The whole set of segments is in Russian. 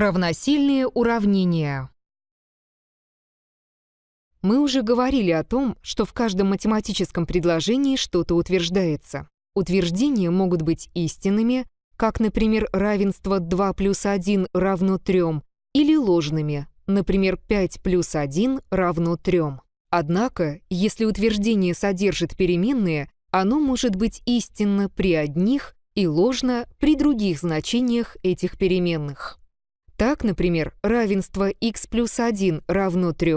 Равносильные уравнения. Мы уже говорили о том, что в каждом математическом предложении что-то утверждается. Утверждения могут быть истинными, как, например, равенство 2 плюс 1 равно 3, или ложными, например, 5 плюс 1 равно 3. Однако, если утверждение содержит переменные, оно может быть истинно при одних и ложно при других значениях этих переменных. Так, например, равенство x плюс 1 равно 3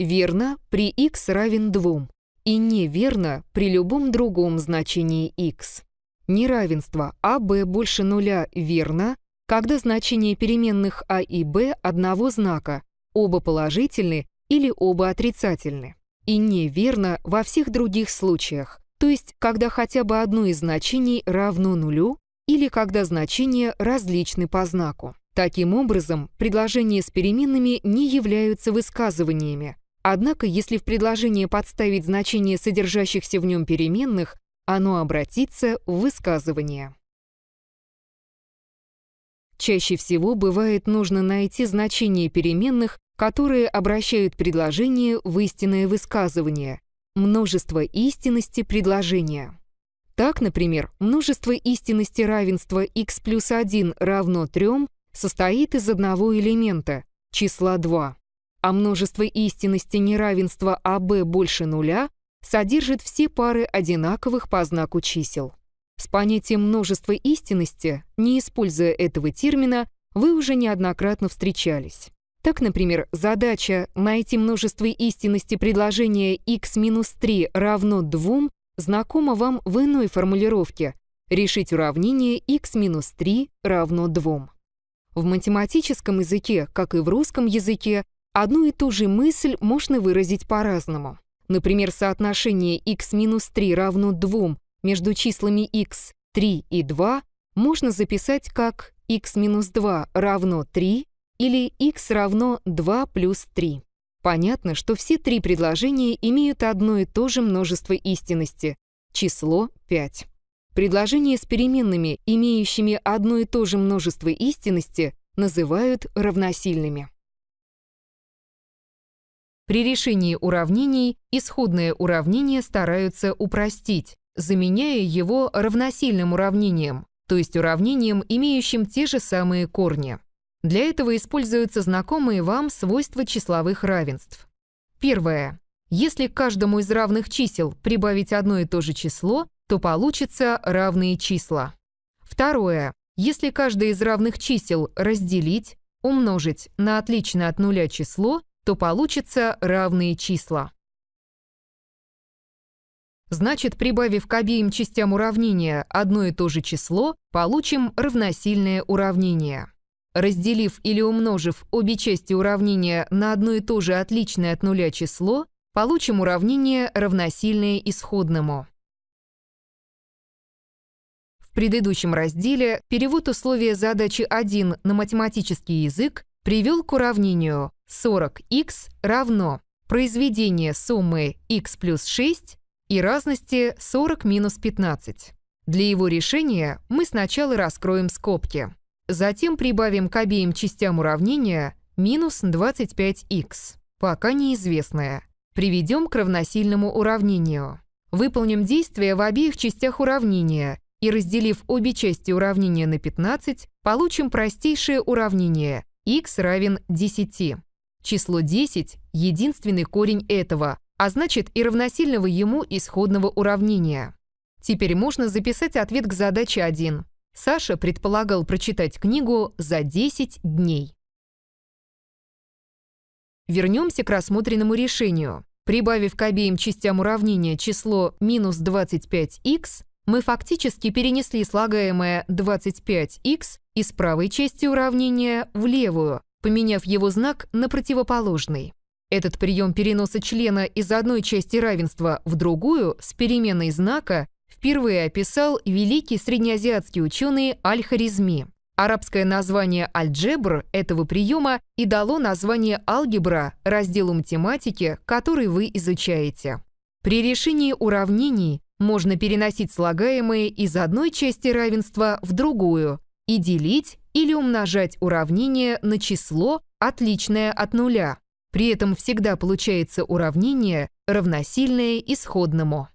верно при x равен 2 и неверно при любом другом значении x. Неравенство а b больше нуля верно, когда значения переменных а и b одного знака, оба положительны или оба отрицательны. И неверно во всех других случаях, то есть когда хотя бы одно из значений равно нулю или когда значения различны по знаку. Таким образом, предложения с переменными не являются высказываниями. Однако, если в предложение подставить значение содержащихся в нем переменных, оно обратится в высказывание. Чаще всего бывает нужно найти значение переменных, которые обращают предложение в истинное высказывание, множество истинности предложения. Так, например, множество истинности равенства x плюс 1 равно 3 состоит из одного элемента, числа 2, а множество истинности неравенства АБ больше нуля содержит все пары одинаковых по знаку чисел. С понятием множества истинности, не используя этого термина, вы уже неоднократно встречались. Так, например, задача найти множество истинности предложения x-3 равно 2 знакома вам в иной формулировке решить уравнение x-3 равно 2. В математическом языке, как и в русском языке, одну и ту же мысль можно выразить по-разному. Например, соотношение x-3 равно 2 между числами x 3 и 2 можно записать как x-2 равно 3 или x равно 2 плюс 3. Понятно, что все три предложения имеют одно и то же множество истинности — число 5. Предложения с переменными, имеющими одно и то же множество истинности, называют равносильными. При решении уравнений исходное уравнение стараются упростить, заменяя его равносильным уравнением, то есть уравнением, имеющим те же самые корни. Для этого используются знакомые вам свойства числовых равенств. Первое. Если к каждому из равных чисел прибавить одно и то же число, то получится равные числа. Второе. Если каждое из равных чисел разделить, умножить на отличное от нуля число, то получится равные числа. Значит, прибавив к обеим частям уравнения одно и то же число, получим равносильное уравнение. Разделив или умножив обе части уравнения на одно и то же отличное от нуля число, получим уравнение равносильное исходному. В предыдущем разделе перевод условия задачи 1 на математический язык привел к уравнению 40х равно произведение суммы x плюс 6 и разности 40 минус 15. Для его решения мы сначала раскроем скобки. Затем прибавим к обеим частям уравнения минус 25х, пока неизвестное. Приведем к равносильному уравнению. Выполним действие в обеих частях уравнения и разделив обе части уравнения на 15, получим простейшее уравнение x равен 10. Число 10 — единственный корень этого, а значит и равносильного ему исходного уравнения. Теперь можно записать ответ к задаче 1. Саша предполагал прочитать книгу за 10 дней. Вернемся к рассмотренному решению. Прибавив к обеим частям уравнения число минус 25х, мы фактически перенесли слагаемое 25х из правой части уравнения в левую, поменяв его знак на противоположный. Этот прием переноса члена из одной части равенства в другую с переменной знака впервые описал великий среднеазиатский ученый Аль-Харизми. Арабское название альджебр этого приема и дало название алгебра разделу математики, который вы изучаете. При решении уравнений можно переносить слагаемые из одной части равенства в другую и делить или умножать уравнение на число, отличное от нуля. При этом всегда получается уравнение, равносильное исходному.